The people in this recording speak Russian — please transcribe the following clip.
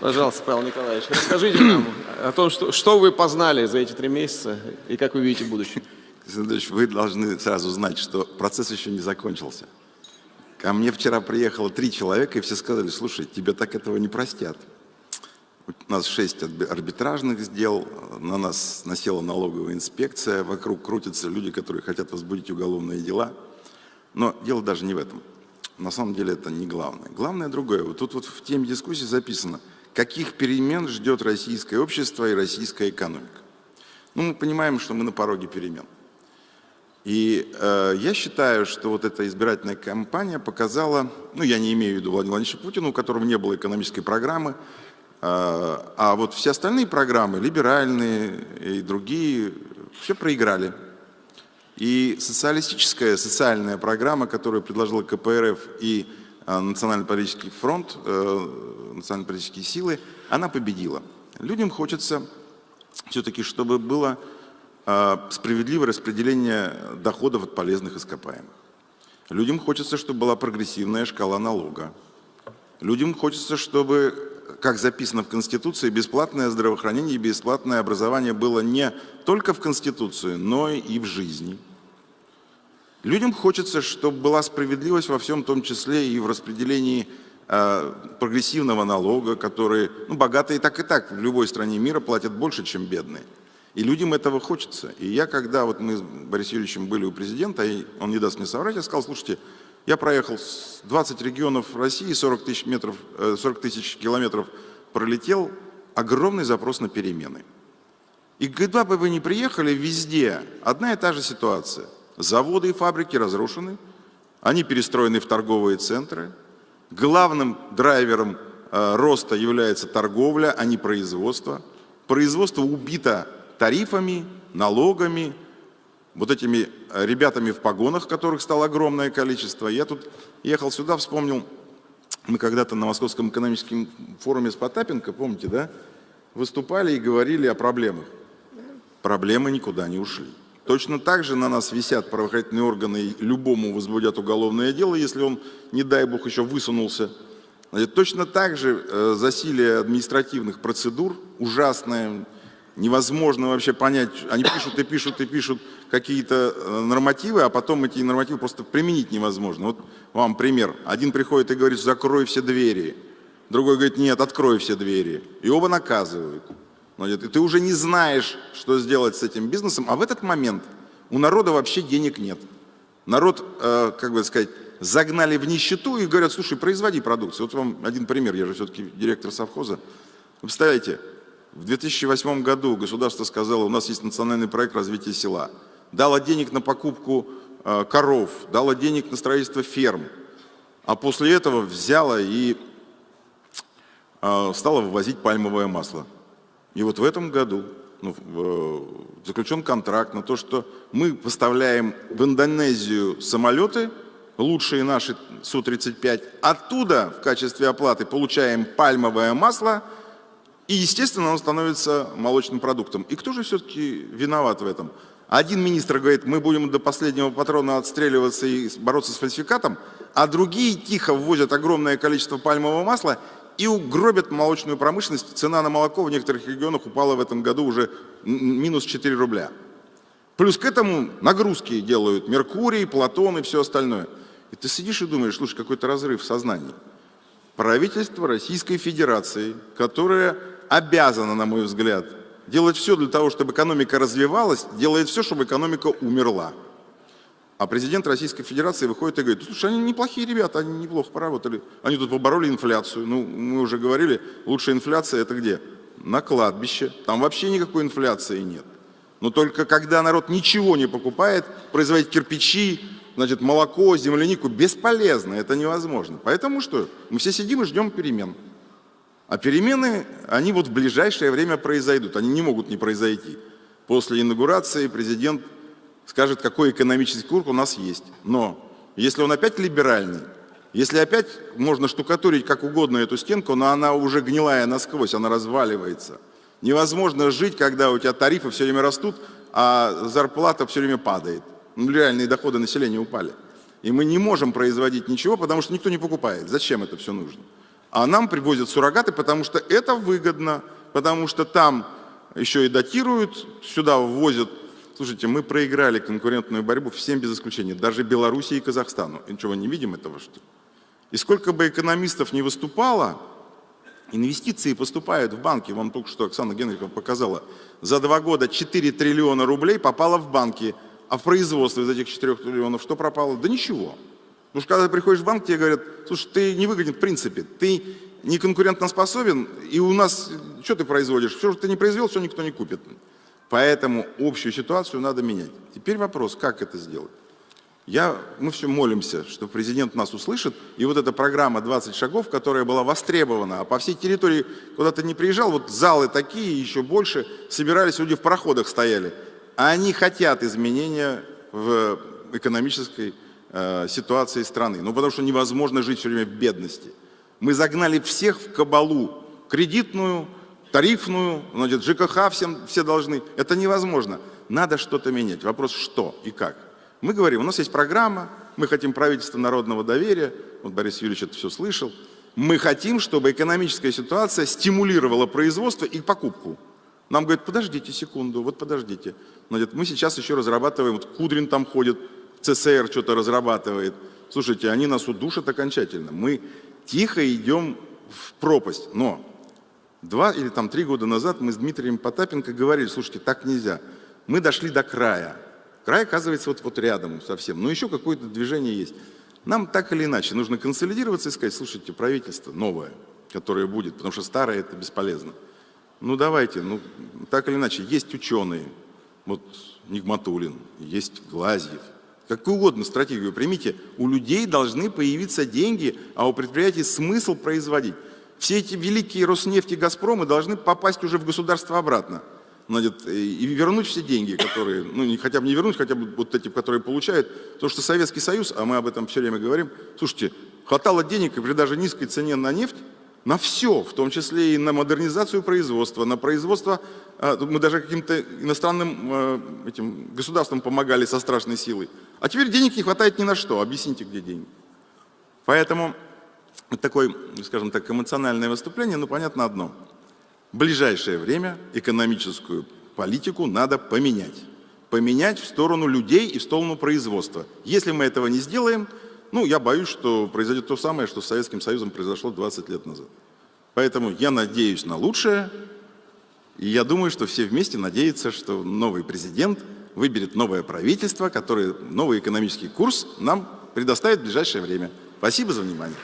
Пожалуйста, Павел Николаевич, расскажите нам о том, что, что вы познали за эти три месяца и как вы видите будущее. Александр вы должны сразу знать, что процесс еще не закончился. Ко мне вчера приехало три человека, и все сказали, слушай, тебе так этого не простят. У нас шесть арбитражных дел, на нас насела налоговая инспекция, вокруг крутятся люди, которые хотят возбудить уголовные дела. Но дело даже не в этом. На самом деле это не главное. Главное другое. Вот тут вот в теме дискуссии записано – каких перемен ждет российское общество и российская экономика. Ну, мы понимаем, что мы на пороге перемен. И э, я считаю, что вот эта избирательная кампания показала, ну, я не имею в виду Владимира Владимировича Путина, у которого не было экономической программы, э, а вот все остальные программы, либеральные и другие, все проиграли. И социалистическая, социальная программа, которую предложила КПРФ и э, Национально-политический фронт, э, национально-политические силы, она победила. Людям хочется все-таки, чтобы было э, справедливое распределение доходов от полезных ископаемых. Людям хочется, чтобы была прогрессивная шкала налога. Людям хочется, чтобы, как записано в Конституции, бесплатное здравоохранение и бесплатное образование было не только в Конституции, но и в жизни. Людям хочется, чтобы была справедливость во всем, в том числе и в распределении Э, прогрессивного налога, которые, ну, богатые так и так в любой стране мира платят больше, чем бедные. И людям этого хочется. И я, когда вот мы с Борисом Юрьевичем были у президента, и он не даст мне соврать, я сказал, слушайте, я проехал 20 регионов России, 40 тысяч, метров, 40 э, тысяч километров пролетел, огромный запрос на перемены. И когда бы вы ни приехали, везде одна и та же ситуация. Заводы и фабрики разрушены, они перестроены в торговые центры, Главным драйвером э, роста является торговля, а не производство. Производство убито тарифами, налогами, вот этими э, ребятами в погонах, которых стало огромное количество. Я тут ехал сюда, вспомнил, мы когда-то на Московском экономическом форуме с Потапенко, помните, да, выступали и говорили о проблемах. Проблемы никуда не ушли. Точно так же на нас висят правоохранительные органы и любому возбудят уголовное дело, если он, не дай бог, еще высунулся. Значит, точно так же э, засилие административных процедур ужасное, невозможно вообще понять, они пишут и пишут и пишут какие-то э, нормативы, а потом эти нормативы просто применить невозможно. Вот вам пример. Один приходит и говорит, закрой все двери. Другой говорит, нет, открой все двери. И оба наказывают. И ты уже не знаешь, что сделать с этим бизнесом, а в этот момент у народа вообще денег нет. Народ, э, как бы сказать, загнали в нищету и говорят, слушай, производи продукцию. Вот вам один пример, я же все-таки директор совхоза. Вы представляете, в 2008 году государство сказало, у нас есть национальный проект развития села. Дало денег на покупку э, коров, дало денег на строительство ферм. А после этого взяло и э, стало вывозить пальмовое масло. И вот в этом году ну, э, заключен контракт на то, что мы поставляем в Индонезию самолеты, лучшие наши Су-35, оттуда в качестве оплаты получаем пальмовое масло, и, естественно, оно становится молочным продуктом. И кто же все-таки виноват в этом? Один министр говорит, мы будем до последнего патрона отстреливаться и бороться с фальсификатом, а другие тихо ввозят огромное количество пальмового масла и угробят молочную промышленность. Цена на молоко в некоторых регионах упала в этом году уже минус 4 рубля. Плюс к этому нагрузки делают Меркурий, Платон и все остальное. И ты сидишь и думаешь, слушай, какой-то разрыв в сознании. Правительство Российской Федерации, которое обязано, на мой взгляд, делать все для того, чтобы экономика развивалась, делает все, чтобы экономика умерла. А президент Российской Федерации выходит и говорит, слушай, они неплохие ребята, они неплохо поработали. Они тут побороли инфляцию. Ну, мы уже говорили, лучшая инфляция это где? На кладбище. Там вообще никакой инфляции нет. Но только когда народ ничего не покупает, производить кирпичи, значит, молоко, землянику, бесполезно, это невозможно. Поэтому что? Мы все сидим и ждем перемен. А перемены, они вот в ближайшее время произойдут, они не могут не произойти. После инаугурации президент скажет, какой экономический курс у нас есть. Но если он опять либеральный, если опять можно штукатурить как угодно эту стенку, но она уже гнилая насквозь, она разваливается. Невозможно жить, когда у тебя тарифы все время растут, а зарплата все время падает. Ну, реальные доходы населения упали. И мы не можем производить ничего, потому что никто не покупает. Зачем это все нужно? А нам привозят суррогаты, потому что это выгодно, потому что там еще и датируют, сюда ввозят. Слушайте, мы проиграли конкурентную борьбу всем без исключения, даже Белоруссии и Казахстану. И ничего, не видим этого, что? И сколько бы экономистов не выступало, инвестиции поступают в банки. Вам только что Оксана Генрихова показала. За два года 4 триллиона рублей попало в банки. А в производство из этих 4 триллионов что пропало? Да ничего. Потому что когда ты приходишь в банк, тебе говорят, слушай, ты не выгоден в принципе, ты не конкурентоспособен, и у нас, что ты производишь? Все, что ты не произвел, все никто не купит. Поэтому общую ситуацию надо менять. Теперь вопрос, как это сделать? Я, мы все молимся, что президент нас услышит, и вот эта программа 20 шагов, которая была востребована, а по всей территории, куда ты не приезжал, вот залы такие, еще больше, собирались, люди в проходах стояли, а они хотят изменения в экономической э, ситуации страны, ну потому что невозможно жить все время в бедности. Мы загнали всех в кабалу, кредитную, тарифную, значит, ЖКХ всем, все должны. Это невозможно. Надо что-то менять. Вопрос, что и как. Мы говорим, у нас есть программа, мы хотим правительство народного доверия, вот Борис Юрьевич это все слышал, мы хотим, чтобы экономическая ситуация стимулировала производство и покупку. Нам говорят, подождите секунду, вот подождите. Значит, мы сейчас еще разрабатываем, вот Кудрин там ходит, ЦСР что-то разрабатывает. Слушайте, они нас удушат окончательно. Мы тихо идем в пропасть. Но два или там три года назад мы с Дмитрием Потапенко говорили, слушайте, так нельзя. Мы дошли до края. Край, оказывается, вот, вот рядом совсем. Но еще какое-то движение есть. Нам так или иначе нужно консолидироваться и сказать, слушайте, правительство новое, которое будет, потому что старое это бесполезно. Ну давайте, ну так или иначе, есть ученые, вот Нигматулин, есть Глазьев, какую угодно стратегию примите, у людей должны появиться деньги, а у предприятий смысл производить. Все эти великие Роснефти, Газпромы должны попасть уже в государство обратно значит, и вернуть все деньги, которые, ну не, хотя бы не вернуть, хотя бы вот эти, которые получают, потому что Советский Союз, а мы об этом все время говорим, слушайте, хватало денег и при даже низкой цене на нефть, на все, в том числе и на модернизацию производства, на производство, а, мы даже каким-то иностранным а, этим государствам помогали со страшной силой. А теперь денег не хватает ни на что, объясните, где деньги. Поэтому такое, скажем так, эмоциональное выступление, ну понятно одно – в ближайшее время экономическую политику надо поменять. Поменять в сторону людей и в сторону производства. Если мы этого не сделаем, ну, я боюсь, что произойдет то самое, что с Советским Союзом произошло 20 лет назад. Поэтому я надеюсь на лучшее, и я думаю, что все вместе надеются, что новый президент выберет новое правительство, которое новый экономический курс нам предоставит в ближайшее время. Спасибо за внимание.